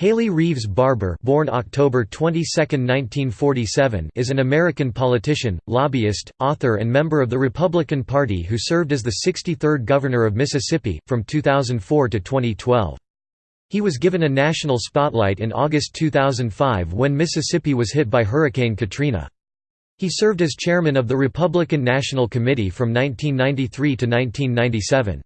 Haley Reeves Barbour born October 22, 1947, is an American politician, lobbyist, author and member of the Republican Party who served as the 63rd Governor of Mississippi, from 2004 to 2012. He was given a national spotlight in August 2005 when Mississippi was hit by Hurricane Katrina. He served as chairman of the Republican National Committee from 1993 to 1997.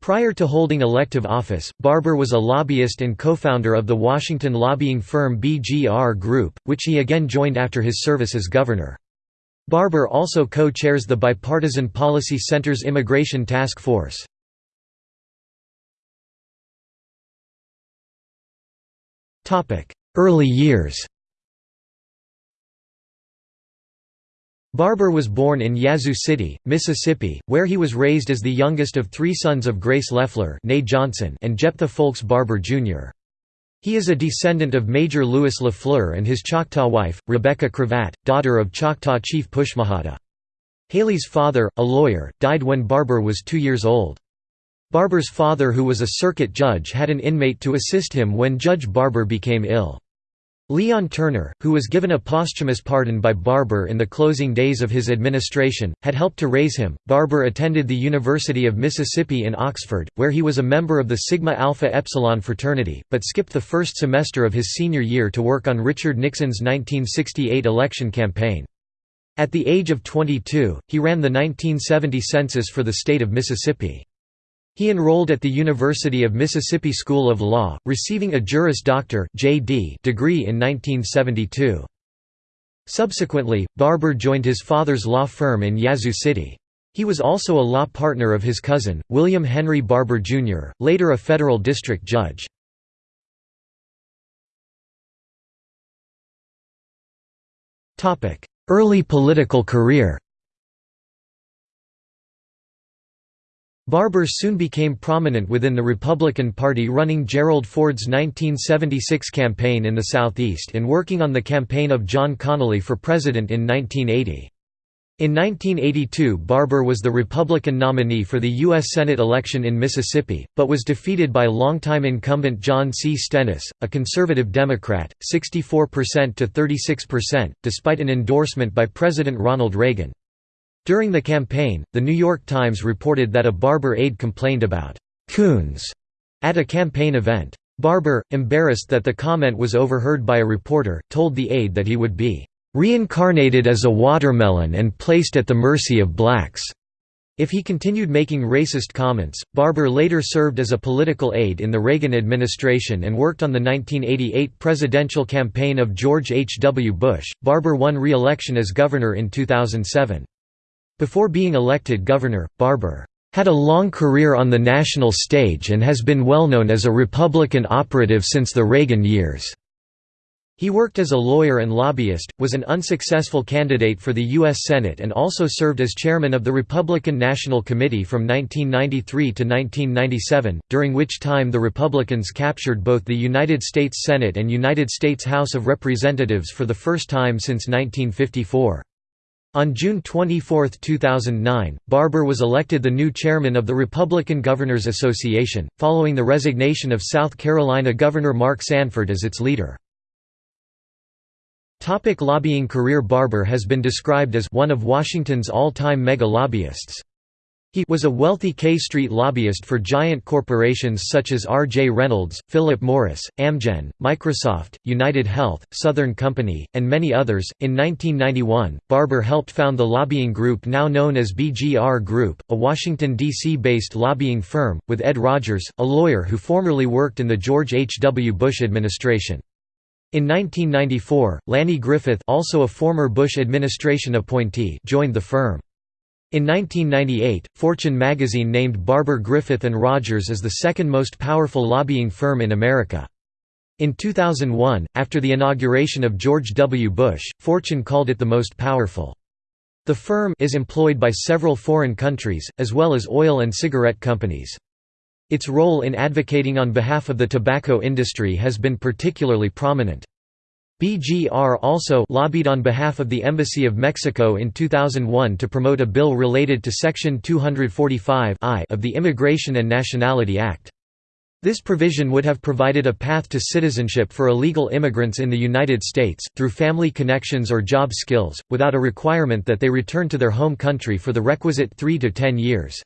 Prior to holding elective office, Barbour was a lobbyist and co-founder of the Washington lobbying firm BGR Group, which he again joined after his service as governor. Barbour also co-chairs the Bipartisan Policy Center's Immigration Task Force. Early years Barbour was born in Yazoo City, Mississippi, where he was raised as the youngest of three sons of Grace Leffler Johnson and Jephthah Fowlkes Barbour, Jr. He is a descendant of Major Louis LaFleur and his Choctaw wife, Rebecca Cravat, daughter of Choctaw chief Pushmataha. Haley's father, a lawyer, died when Barbour was two years old. Barbour's father who was a circuit judge had an inmate to assist him when Judge Barbour became ill. Leon Turner, who was given a posthumous pardon by Barbour in the closing days of his administration, had helped to raise him. Barbour attended the University of Mississippi in Oxford, where he was a member of the Sigma Alpha Epsilon fraternity, but skipped the first semester of his senior year to work on Richard Nixon's 1968 election campaign. At the age of 22, he ran the 1970 census for the state of Mississippi. He enrolled at the University of Mississippi School of Law, receiving a Juris Doctor (JD) degree in 1972. Subsequently, Barbour joined his father's law firm in Yazoo City. He was also a law partner of his cousin, William Henry Barbour Jr., later a federal district judge. Early political career Barbour soon became prominent within the Republican Party running Gerald Ford's 1976 campaign in the Southeast and working on the campaign of John Connally for president in 1980. In 1982 Barbour was the Republican nominee for the U.S. Senate election in Mississippi, but was defeated by longtime incumbent John C. Stennis, a conservative Democrat, 64% to 36%, despite an endorsement by President Ronald Reagan. During the campaign, The New York Times reported that a Barbour aide complained about «coons» at a campaign event. Barbour, embarrassed that the comment was overheard by a reporter, told the aide that he would be «reincarnated as a watermelon and placed at the mercy of blacks». If he continued making racist comments, Barbour later served as a political aide in the Reagan administration and worked on the 1988 presidential campaign of George H. W. Bush. Barbour won re-election as governor in 2007. Before being elected governor, Barbour had a long career on the national stage and has been well known as a Republican operative since the Reagan years. He worked as a lawyer and lobbyist, was an unsuccessful candidate for the U.S. Senate and also served as chairman of the Republican National Committee from 1993 to 1997, during which time the Republicans captured both the United States Senate and United States House of Representatives for the first time since 1954. On June 24, 2009, Barbour was elected the new chairman of the Republican Governors Association, following the resignation of South Carolina Governor Mark Sanford as its leader. Topic lobbying career Barbour has been described as one of Washington's all-time mega-lobbyists. He was a wealthy K Street lobbyist for giant corporations such as R. J. Reynolds, Philip Morris, Amgen, Microsoft, United Health, Southern Company, and many others. In 1991, Barbour helped found the lobbying group now known as BGR Group, a Washington, D.C. based lobbying firm, with Ed Rogers, a lawyer who formerly worked in the George H. W. Bush administration. In 1994, Lanny Griffith also a former Bush administration appointee joined the firm. In 1998, Fortune magazine named Barbour Griffith & Rogers as the second most powerful lobbying firm in America. In 2001, after the inauguration of George W. Bush, Fortune called it the most powerful. The firm is employed by several foreign countries, as well as oil and cigarette companies. Its role in advocating on behalf of the tobacco industry has been particularly prominent. BGR also lobbied on behalf of the Embassy of Mexico in 2001 to promote a bill related to Section 245 of the Immigration and Nationality Act. This provision would have provided a path to citizenship for illegal immigrants in the United States, through family connections or job skills, without a requirement that they return to their home country for the requisite 3 to 10 years.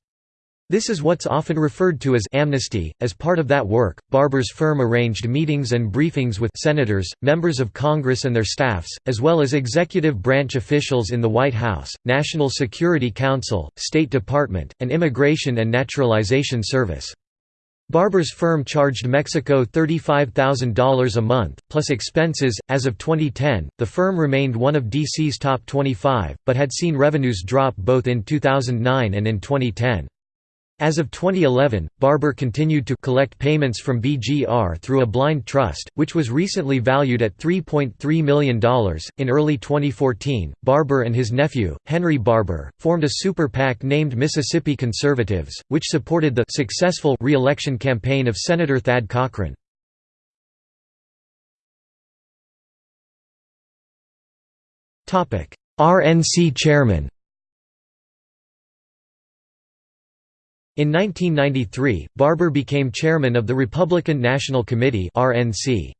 This is what's often referred to as amnesty. As part of that work, Barbour's firm arranged meetings and briefings with senators, members of Congress and their staffs, as well as executive branch officials in the White House, National Security Council, State Department, and Immigration and Naturalization Service. Barbour's firm charged Mexico $35,000 a month, plus expenses. As of 2010, the firm remained one of DC's top 25, but had seen revenues drop both in 2009 and in 2010. As of 2011, Barbour continued to collect payments from BGR through a blind trust, which was recently valued at $3.3 million. In early 2014, Barbour and his nephew, Henry Barbour, formed a super PAC named Mississippi Conservatives, which supported the successful re election campaign of Senator Thad Cochran. RNC chairman In 1993, Barbour became chairman of the Republican National Committee (RNC).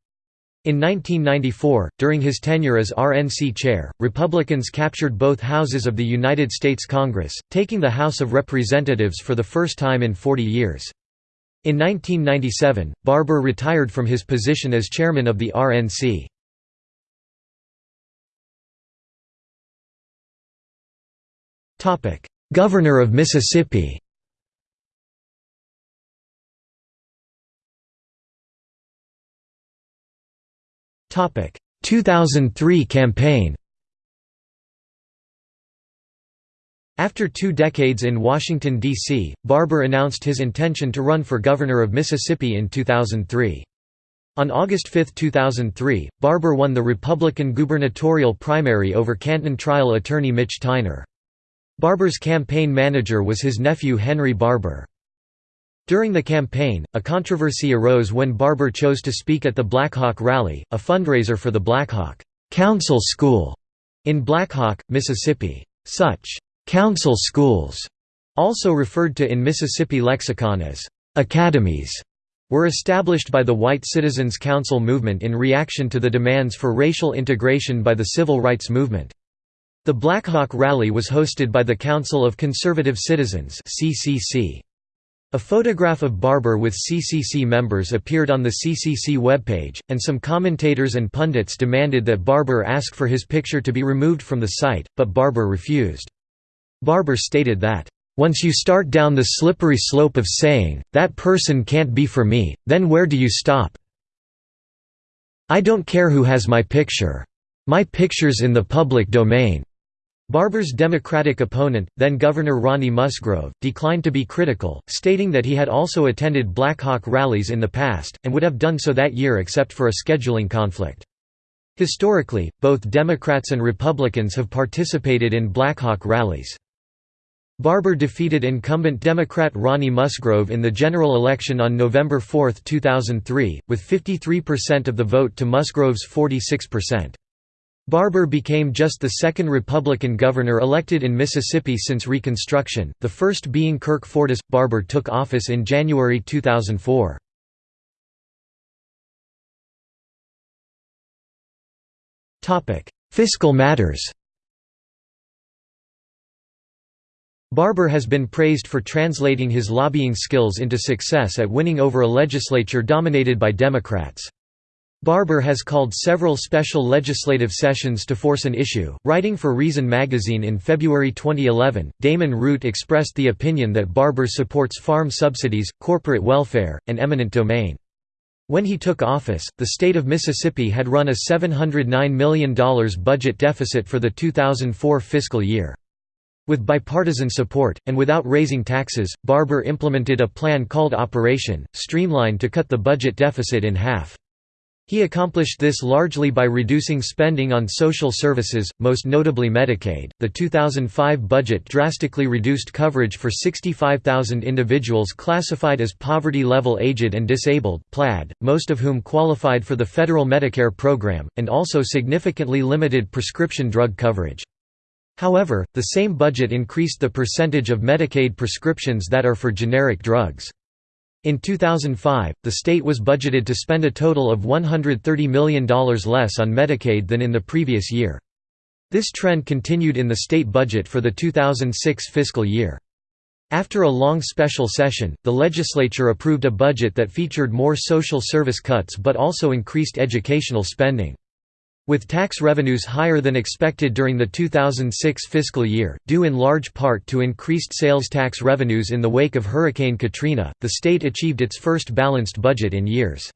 In 1994, during his tenure as RNC chair, Republicans captured both houses of the United States Congress, taking the House of Representatives for the first time in 40 years. In 1997, Barbour retired from his position as chairman of the RNC. Governor of Mississippi Topic 2003 campaign After two decades in Washington, D.C., Barbour announced his intention to run for governor of Mississippi in 2003. On August 5, 2003, Barbour won the Republican gubernatorial primary over Canton trial attorney Mitch Tyner. Barbour's campaign manager was his nephew Henry Barbour. During the campaign, a controversy arose when Barbour chose to speak at the Blackhawk Rally, a fundraiser for the Blackhawk Council School in Blackhawk, Mississippi. Such council schools, also referred to in Mississippi lexicon as academies, were established by the White Citizens Council movement in reaction to the demands for racial integration by the civil rights movement. The Blackhawk Rally was hosted by the Council of Conservative Citizens (CCC). A photograph of Barbour with CCC members appeared on the CCC webpage, and some commentators and pundits demanded that Barbour ask for his picture to be removed from the site, but Barbour refused. Barbour stated that, "...once you start down the slippery slope of saying, that person can't be for me, then where do you stop? I don't care who has my picture. My picture's in the public domain." Barbour's Democratic opponent, then Governor Ronnie Musgrove, declined to be critical, stating that he had also attended Blackhawk rallies in the past, and would have done so that year except for a scheduling conflict. Historically, both Democrats and Republicans have participated in Blackhawk rallies. Barbour defeated incumbent Democrat Ronnie Musgrove in the general election on November 4, 2003, with 53% of the vote to Musgrove's 46%. Barbour became just the second Republican governor elected in Mississippi since Reconstruction, the first being Kirk Fordice. Barbour took office in January 2004. Fiscal matters Barbour has been praised for translating his lobbying skills into success at winning over a legislature dominated by Democrats. Barbour has called several special legislative sessions to force an issue. Writing for Reason magazine in February 2011, Damon Root expressed the opinion that Barbour supports farm subsidies, corporate welfare, and eminent domain. When he took office, the state of Mississippi had run a $709 million budget deficit for the 2004 fiscal year. With bipartisan support, and without raising taxes, Barbour implemented a plan called Operation Streamline to cut the budget deficit in half. He accomplished this largely by reducing spending on social services, most notably Medicaid. The 2005 budget drastically reduced coverage for 65,000 individuals classified as poverty level aged and disabled (PLAD), most of whom qualified for the federal Medicare program, and also significantly limited prescription drug coverage. However, the same budget increased the percentage of Medicaid prescriptions that are for generic drugs. In 2005, the state was budgeted to spend a total of $130 million less on Medicaid than in the previous year. This trend continued in the state budget for the 2006 fiscal year. After a long special session, the legislature approved a budget that featured more social service cuts but also increased educational spending. With tax revenues higher than expected during the 2006 fiscal year, due in large part to increased sales tax revenues in the wake of Hurricane Katrina, the state achieved its first balanced budget in years.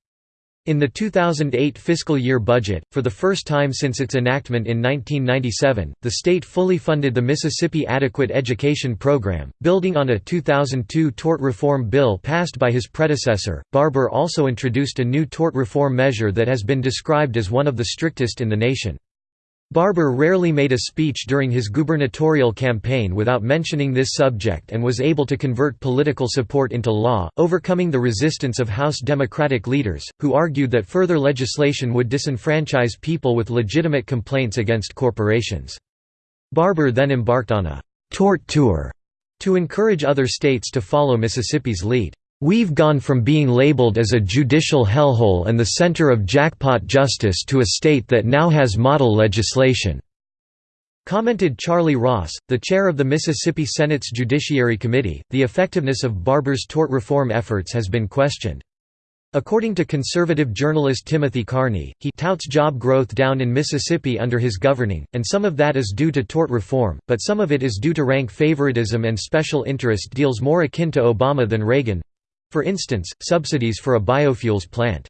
In the 2008 fiscal year budget, for the first time since its enactment in 1997, the state fully funded the Mississippi Adequate Education Program, building on a 2002 tort reform bill passed by his predecessor. Barbour also introduced a new tort reform measure that has been described as one of the strictest in the nation. Barbour rarely made a speech during his gubernatorial campaign without mentioning this subject and was able to convert political support into law, overcoming the resistance of House Democratic leaders, who argued that further legislation would disenfranchise people with legitimate complaints against corporations. Barbour then embarked on a «tort tour» to encourage other states to follow Mississippi's lead. We've gone from being labeled as a judicial hellhole and the center of jackpot justice to a state that now has model legislation." Commented Charlie Ross, the chair of the Mississippi Senate's Judiciary Committee, the effectiveness of Barbour's tort reform efforts has been questioned. According to conservative journalist Timothy Carney, he touts job growth down in Mississippi under his governing, and some of that is due to tort reform, but some of it is due to rank favoritism and special interest deals more akin to Obama than Reagan. For instance, subsidies for a biofuels plant.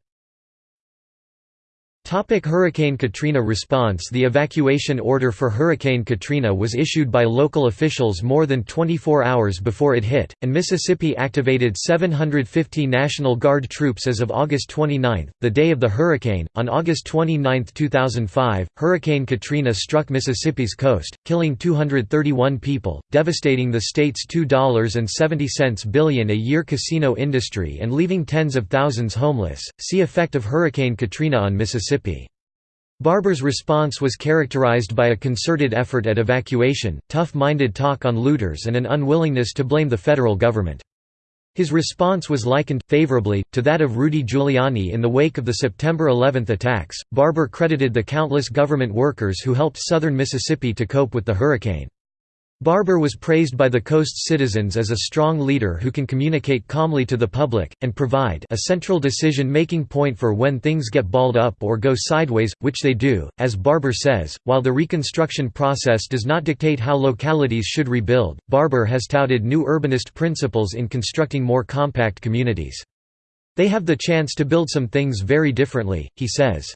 Topic Hurricane Katrina response The evacuation order for Hurricane Katrina was issued by local officials more than 24 hours before it hit, and Mississippi activated 750 National Guard troops as of August 29, the day of the hurricane. On August 29, 2005, Hurricane Katrina struck Mississippi's coast, killing 231 people, devastating the state's $2.70 billion a year casino industry and leaving tens of thousands homeless. See effect of Hurricane Katrina on Mississippi. Mississippi. Barbour's response was characterized by a concerted effort at evacuation, tough-minded talk on looters and an unwillingness to blame the federal government. His response was likened, favorably, to that of Rudy Giuliani in the wake of the September 11 attacks. Barbour credited the countless government workers who helped southern Mississippi to cope with the hurricane. Barbour was praised by the coast's citizens as a strong leader who can communicate calmly to the public, and provide a central decision-making point for when things get balled up or go sideways, which they do. As Barbour says, while the reconstruction process does not dictate how localities should rebuild, Barbour has touted new urbanist principles in constructing more compact communities. They have the chance to build some things very differently, he says.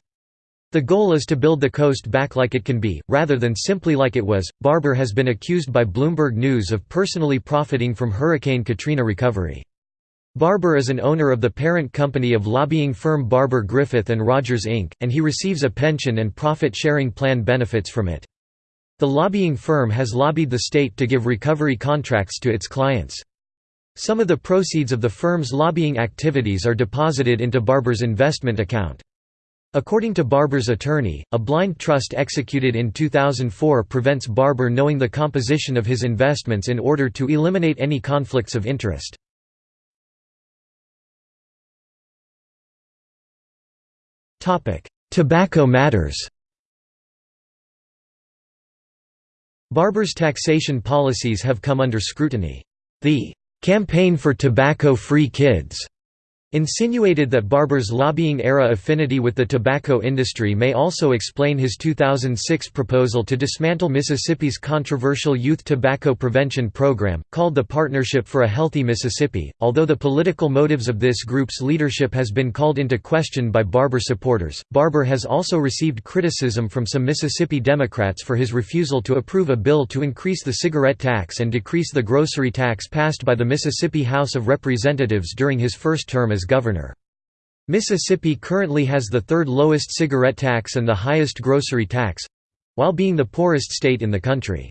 The goal is to build the coast back like it can be, rather than simply like it was. Barbour has been accused by Bloomberg News of personally profiting from Hurricane Katrina recovery. Barbour is an owner of the parent company of lobbying firm Barbour Griffith and Rogers Inc., and he receives a pension and profit-sharing plan benefits from it. The lobbying firm has lobbied the state to give recovery contracts to its clients. Some of the proceeds of the firm's lobbying activities are deposited into Barbour's investment account. According to Barbour's attorney, a blind trust executed in 2004 prevents Barbour knowing the composition of his investments in order to eliminate any conflicts of interest. Tobacco matters Barbour's taxation policies have come under scrutiny. The "'Campaign for Tobacco-Free Kids' insinuated that Barbour's lobbying-era affinity with the tobacco industry may also explain his 2006 proposal to dismantle Mississippi's controversial youth tobacco prevention program, called the Partnership for a Healthy Mississippi. Although the political motives of this group's leadership has been called into question by Barbour supporters, Barbour has also received criticism from some Mississippi Democrats for his refusal to approve a bill to increase the cigarette tax and decrease the grocery tax passed by the Mississippi House of Representatives during his first term as as governor. Mississippi currently has the third lowest cigarette tax and the highest grocery tax—while being the poorest state in the country.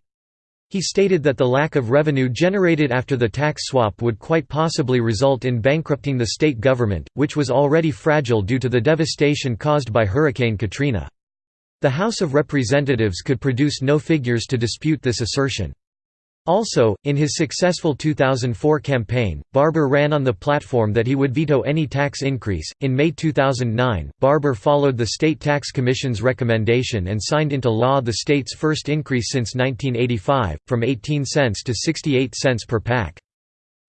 He stated that the lack of revenue generated after the tax swap would quite possibly result in bankrupting the state government, which was already fragile due to the devastation caused by Hurricane Katrina. The House of Representatives could produce no figures to dispute this assertion. Also, in his successful 2004 campaign, Barbour ran on the platform that he would veto any tax increase. In May 2009, Barbour followed the State Tax Commission's recommendation and signed into law the state's first increase since 1985, from 18 cents to 68 cents per pack.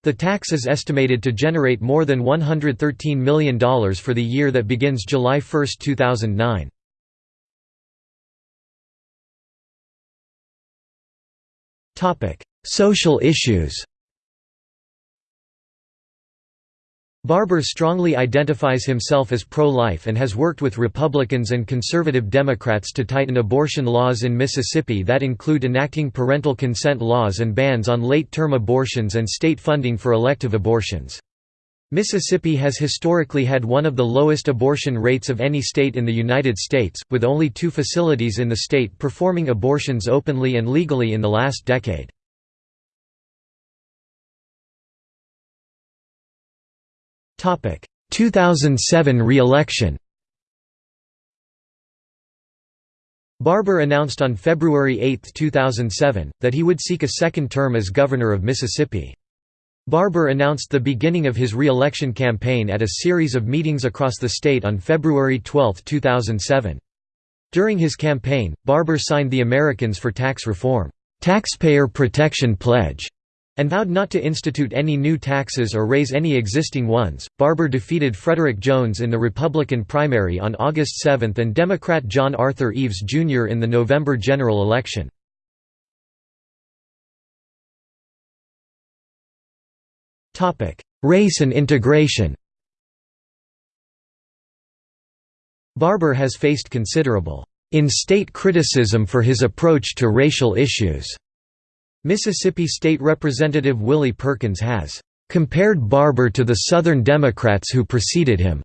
The tax is estimated to generate more than $113 million for the year that begins July 1, 2009. Social issues Barbour strongly identifies himself as pro-life and has worked with Republicans and conservative Democrats to tighten abortion laws in Mississippi that include enacting parental consent laws and bans on late-term abortions and state funding for elective abortions. Mississippi has historically had one of the lowest abortion rates of any state in the United States, with only two facilities in the state performing abortions openly and legally in the last decade. Topic: 2007 re-election Barbour announced on February 8, 2007, that he would seek a second term as governor of Mississippi. Barbour announced the beginning of his re-election campaign at a series of meetings across the state on February 12, 2007. During his campaign, Barbour signed the Americans for Tax Reform, Taxpayer Protection Pledge, and vowed not to institute any new taxes or raise any existing ones. Barbour defeated Frederick Jones in the Republican primary on August 7 and Democrat John Arthur Eves Jr. in the November general election. Race and integration Barbour has faced considerable in-state criticism for his approach to racial issues. Mississippi State Representative Willie Perkins has compared Barbour to the Southern Democrats who preceded him,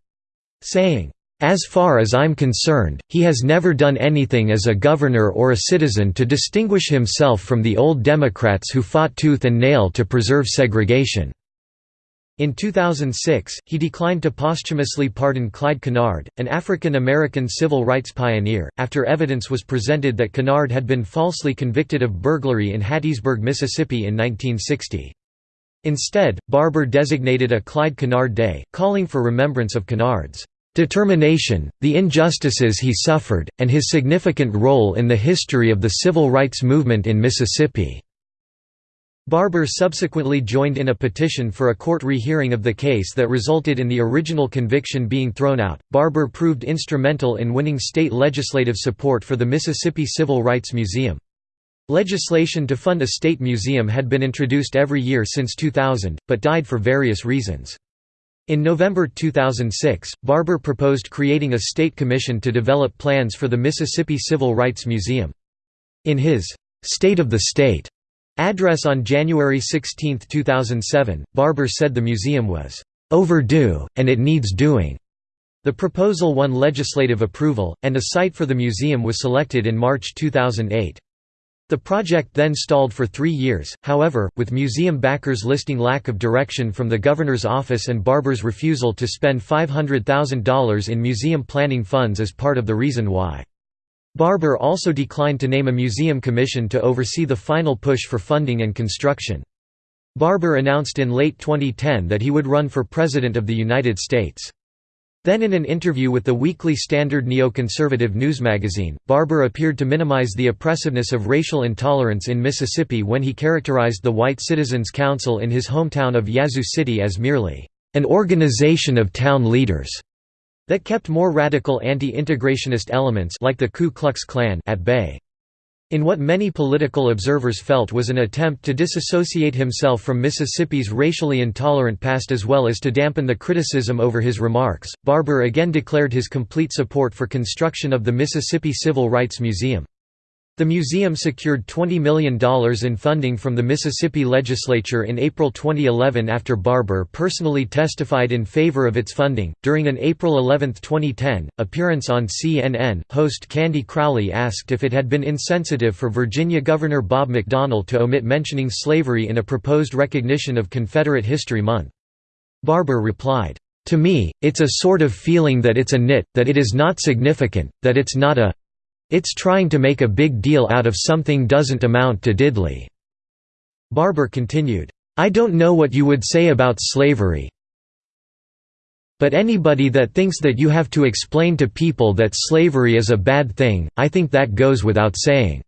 saying, as far as I'm concerned, he has never done anything as a governor or a citizen to distinguish himself from the old Democrats who fought tooth and nail to preserve segregation. In 2006, he declined to posthumously pardon Clyde Kennard, an African-American civil rights pioneer, after evidence was presented that Kennard had been falsely convicted of burglary in Hattiesburg, Mississippi in 1960. Instead, Barbour designated a Clyde Kennard Day, calling for remembrance of Kennard's determination, the injustices he suffered, and his significant role in the history of the civil rights movement in Mississippi. Barbour subsequently joined in a petition for a court rehearing of the case that resulted in the original conviction being thrown out. Barbour proved instrumental in winning state legislative support for the Mississippi Civil Rights Museum. Legislation to fund a state museum had been introduced every year since 2000, but died for various reasons. In November 2006, Barbour proposed creating a state commission to develop plans for the Mississippi Civil Rights Museum. In his State of the State Address on January 16, 2007, Barbour said the museum was overdue, and it needs doing. The proposal won legislative approval, and a site for the museum was selected in March 2008. The project then stalled for three years, however, with museum backers listing lack of direction from the governor's office and Barbour's refusal to spend $500,000 in museum planning funds as part of the reason why. Barbour also declined to name a museum commission to oversee the final push for funding and construction. Barbour announced in late 2010 that he would run for President of the United States. Then in an interview with the Weekly Standard neoconservative news magazine, Barbour appeared to minimize the oppressiveness of racial intolerance in Mississippi when he characterized the White Citizens Council in his hometown of Yazoo City as merely, "...an organization of town leaders." That kept more radical anti-integrationist elements like the Ku Klux Klan at bay. In what many political observers felt was an attempt to disassociate himself from Mississippi's racially intolerant past as well as to dampen the criticism over his remarks, Barbour again declared his complete support for construction of the Mississippi Civil Rights Museum. The museum secured $20 million in funding from the Mississippi legislature in April 2011 after Barbour personally testified in favor of its funding. During an April 11, 2010, appearance on CNN, host Candy Crowley asked if it had been insensitive for Virginia Governor Bob McDonnell to omit mentioning slavery in a proposed recognition of Confederate History Month. Barbour replied, To me, it's a sort of feeling that it's a nit, that it is not significant, that it's not a it's trying to make a big deal out of something doesn't amount to diddly. Barbour continued, "'I don't know what you would say about slavery, but anybody that thinks that you have to explain to people that slavery is a bad thing, I think that goes without saying."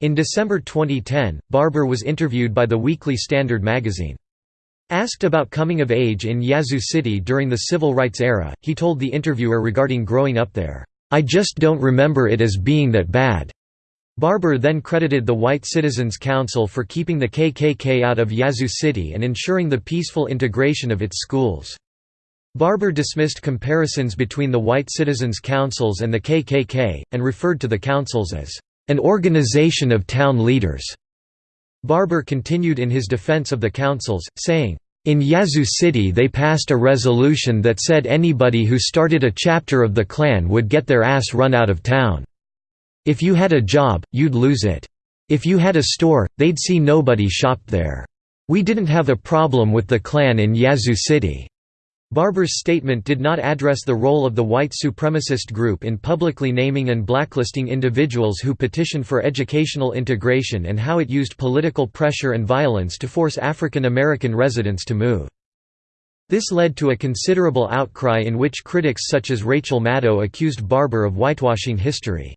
In December 2010, Barbour was interviewed by the Weekly Standard magazine. Asked about coming of age in Yazoo City during the civil rights era, he told the interviewer regarding growing up there, "'I just don't remember it as being that bad.'" Barbour then credited the White Citizens Council for keeping the KKK out of Yazoo City and ensuring the peaceful integration of its schools. Barbour dismissed comparisons between the White Citizens Councils and the KKK, and referred to the councils as an organization of town leaders. Barbour continued in his defense of the councils, saying, in Yazoo City they passed a resolution that said anybody who started a chapter of the Klan would get their ass run out of town. If you had a job, you'd lose it. If you had a store, they'd see nobody shopped there. We didn't have a problem with the Klan in Yazoo City. Barbour's statement did not address the role of the white supremacist group in publicly naming and blacklisting individuals who petitioned for educational integration and how it used political pressure and violence to force African American residents to move. This led to a considerable outcry in which critics such as Rachel Maddow accused Barbour of whitewashing history.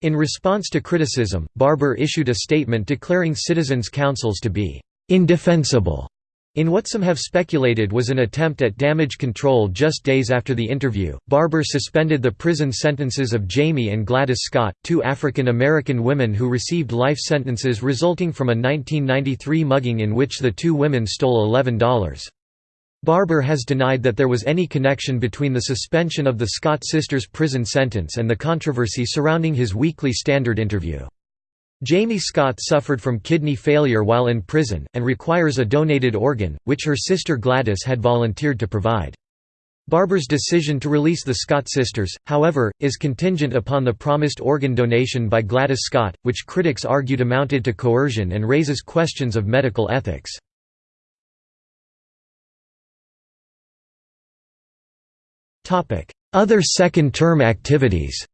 In response to criticism, Barbour issued a statement declaring citizens' councils to be «indefensible» In what some have speculated was an attempt at damage control just days after the interview, Barbour suspended the prison sentences of Jamie and Gladys Scott, two African American women who received life sentences resulting from a 1993 mugging in which the two women stole $11. Barbour has denied that there was any connection between the suspension of the Scott sisters' prison sentence and the controversy surrounding his Weekly Standard interview. Jamie Scott suffered from kidney failure while in prison, and requires a donated organ, which her sister Gladys had volunteered to provide. Barbour's decision to release the Scott sisters, however, is contingent upon the promised organ donation by Gladys Scott, which critics argued amounted to coercion and raises questions of medical ethics. Other second-term activities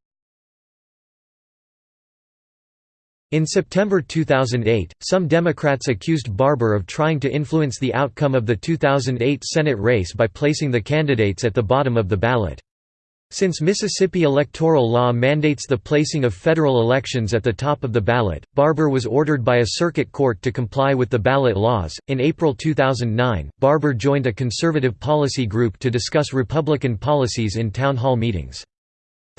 In September 2008, some Democrats accused Barbour of trying to influence the outcome of the 2008 Senate race by placing the candidates at the bottom of the ballot. Since Mississippi electoral law mandates the placing of federal elections at the top of the ballot, Barbour was ordered by a circuit court to comply with the ballot laws. In April 2009, Barbour joined a conservative policy group to discuss Republican policies in town hall meetings.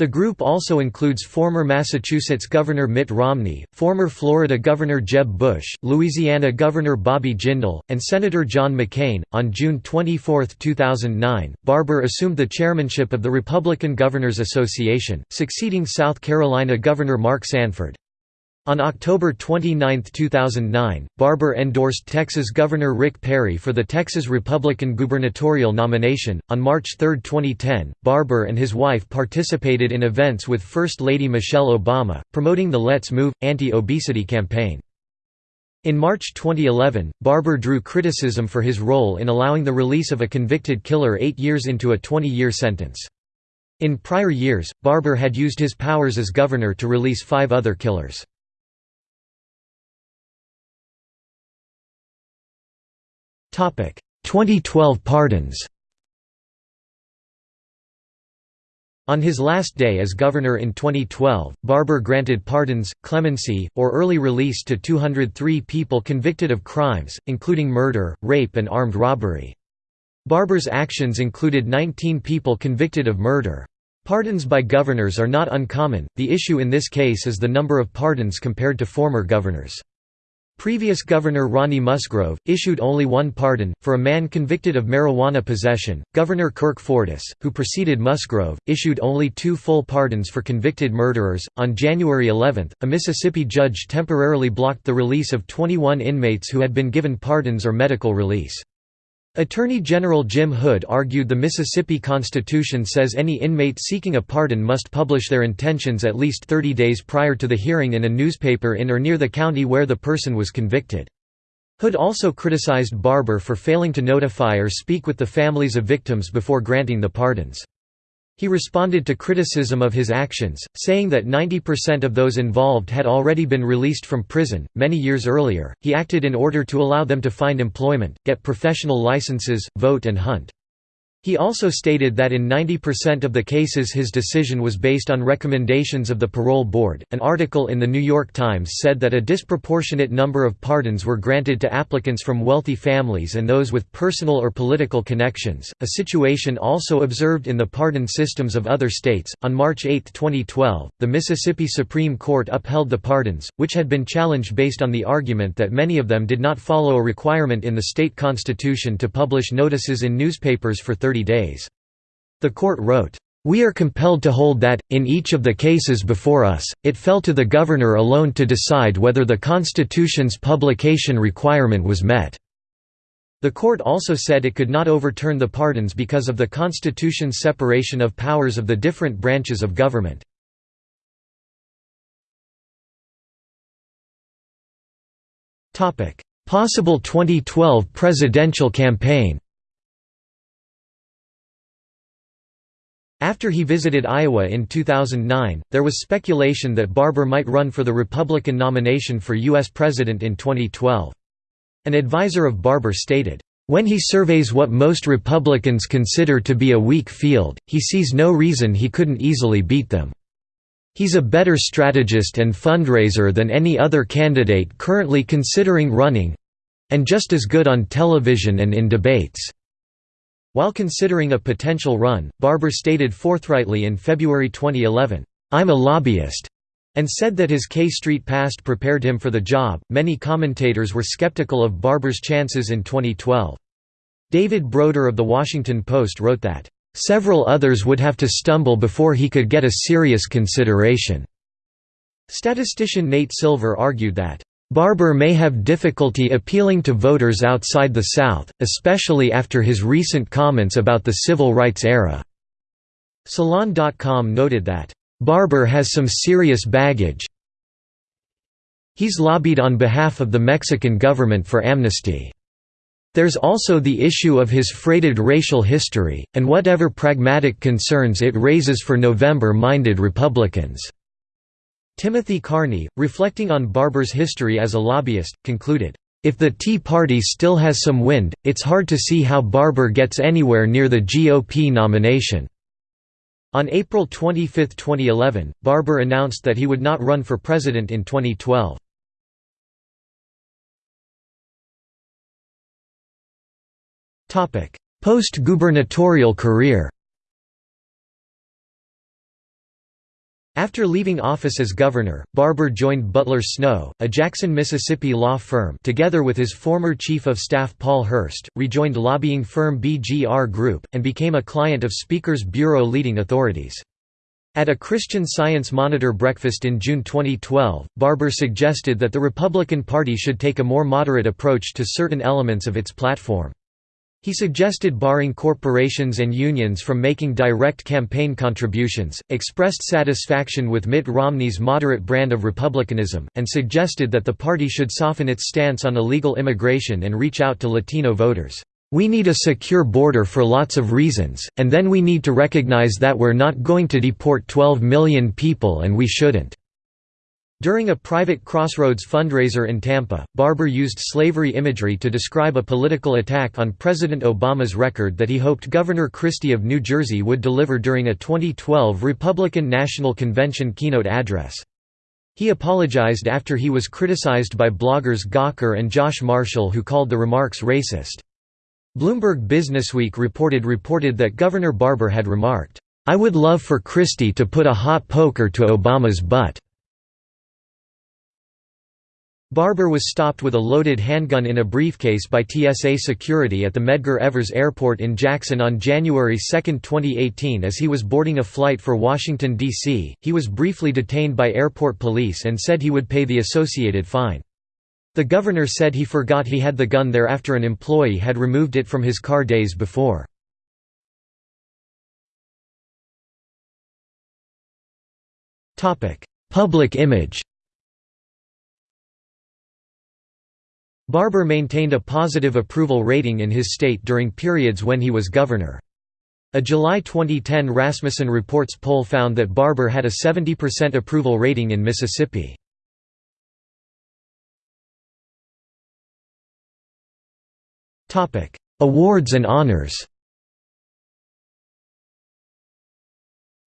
The group also includes former Massachusetts Governor Mitt Romney, former Florida Governor Jeb Bush, Louisiana Governor Bobby Jindal, and Senator John McCain. On June 24, 2009, Barbour assumed the chairmanship of the Republican Governors Association, succeeding South Carolina Governor Mark Sanford. On October 29, 2009, Barbour endorsed Texas Governor Rick Perry for the Texas Republican gubernatorial nomination. On March 3, 2010, Barbour and his wife participated in events with First Lady Michelle Obama, promoting the Let's Move anti obesity campaign. In March 2011, Barbour drew criticism for his role in allowing the release of a convicted killer eight years into a 20 year sentence. In prior years, Barbour had used his powers as governor to release five other killers. 2012 pardons On his last day as governor in 2012, Barbour granted pardons, clemency, or early release to 203 people convicted of crimes, including murder, rape and armed robbery. Barbour's actions included 19 people convicted of murder. Pardons by governors are not uncommon, the issue in this case is the number of pardons compared to former governors. Previous Governor Ronnie Musgrove, issued only one pardon, for a man convicted of marijuana possession. Governor Kirk Fordice, who preceded Musgrove, issued only two full pardons for convicted murderers. On January 11, a Mississippi judge temporarily blocked the release of 21 inmates who had been given pardons or medical release. Attorney General Jim Hood argued the Mississippi Constitution says any inmate seeking a pardon must publish their intentions at least 30 days prior to the hearing in a newspaper in or near the county where the person was convicted. Hood also criticized Barbour for failing to notify or speak with the families of victims before granting the pardons. He responded to criticism of his actions, saying that 90% of those involved had already been released from prison. Many years earlier, he acted in order to allow them to find employment, get professional licenses, vote, and hunt. He also stated that in 90% of the cases his decision was based on recommendations of the parole board. An article in the New York Times said that a disproportionate number of pardons were granted to applicants from wealthy families and those with personal or political connections, a situation also observed in the pardon systems of other states. On March 8, 2012, the Mississippi Supreme Court upheld the pardons, which had been challenged based on the argument that many of them did not follow a requirement in the state constitution to publish notices in newspapers for 30 30 days. The court wrote, "...we are compelled to hold that, in each of the cases before us, it fell to the governor alone to decide whether the Constitution's publication requirement was met." The court also said it could not overturn the pardons because of the Constitution's separation of powers of the different branches of government. Possible 2012 presidential campaign After he visited Iowa in 2009, there was speculation that Barbour might run for the Republican nomination for U.S. President in 2012. An advisor of Barbour stated, "...when he surveys what most Republicans consider to be a weak field, he sees no reason he couldn't easily beat them. He's a better strategist and fundraiser than any other candidate currently considering running—and just as good on television and in debates." While considering a potential run, Barbour stated forthrightly in February 2011, "I'm a lobbyist." and said that his K Street past prepared him for the job. Many commentators were skeptical of Barbour's chances in 2012. David Broder of The Washington Post wrote that, Several others would have to stumble before he could get a serious consideration. Statistician Nate Silver argued that, Barbour may have difficulty appealing to voters outside the South, especially after his recent comments about the civil rights era. Salon.com noted that, Barbour has some serious baggage He's lobbied on behalf of the Mexican government for amnesty. There's also the issue of his freighted racial history, and whatever pragmatic concerns it raises for November-minded Republicans." Timothy Carney, reflecting on Barbour's history as a lobbyist, concluded, "...if the Tea Party still has some wind, it's hard to see how Barbour gets anywhere near the GOP nomination." On April 25, 2011, Barbour announced that he would not run for president in 2012. Post-gubernatorial career After leaving office as governor, Barbour joined Butler Snow, a Jackson, Mississippi law firm together with his former chief of staff Paul Hurst, rejoined lobbying firm BGR Group, and became a client of Speaker's Bureau leading authorities. At a Christian Science Monitor breakfast in June 2012, Barbour suggested that the Republican Party should take a more moderate approach to certain elements of its platform. He suggested barring corporations and unions from making direct campaign contributions, expressed satisfaction with Mitt Romney's moderate brand of republicanism, and suggested that the party should soften its stance on illegal immigration and reach out to Latino voters. We need a secure border for lots of reasons, and then we need to recognize that we're not going to deport 12 million people and we shouldn't. During a private Crossroads fundraiser in Tampa, Barbour used slavery imagery to describe a political attack on President Obama's record that he hoped Governor Christie of New Jersey would deliver during a 2012 Republican National Convention keynote address. He apologized after he was criticized by bloggers Gawker and Josh Marshall who called the remarks racist. Bloomberg Businessweek reported reported that Governor Barbour had remarked, "'I would love for Christie to put a hot poker to Obama's butt.' Barbour was stopped with a loaded handgun in a briefcase by TSA security at the Medgar Evers Airport in Jackson on January 2, 2018 as he was boarding a flight for Washington, D.C. He was briefly detained by airport police and said he would pay the associated fine. The governor said he forgot he had the gun there after an employee had removed it from his car days before. Public image Barbour maintained a positive approval rating in his state during periods when he was governor. A July 2010 Rasmussen Reports poll found that Barbour had a 70% approval rating in Mississippi. Awards and honors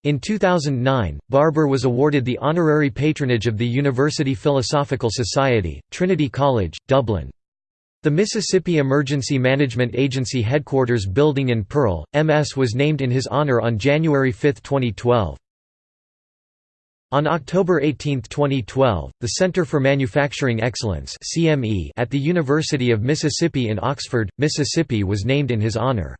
In 2009, Barbour was awarded the honorary patronage of the University Philosophical Society, Trinity College, Dublin. The Mississippi Emergency Management Agency headquarters building in Pearl, MS was named in his honor on January 5, 2012. On October 18, 2012, the Center for Manufacturing Excellence at the University of Mississippi in Oxford, Mississippi was named in his honor.